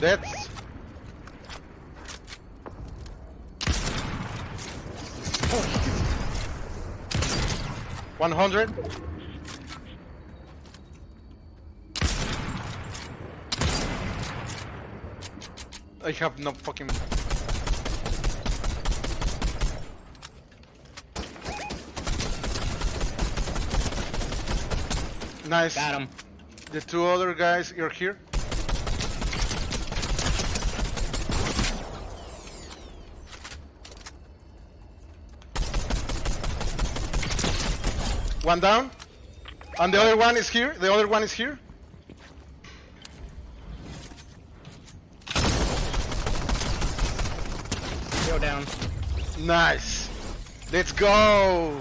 That's 100. I have no fucking. Nice. Got him. The two other guys are here. One down. And the other one is here. The other one is here. Go down. Nice. Let's go.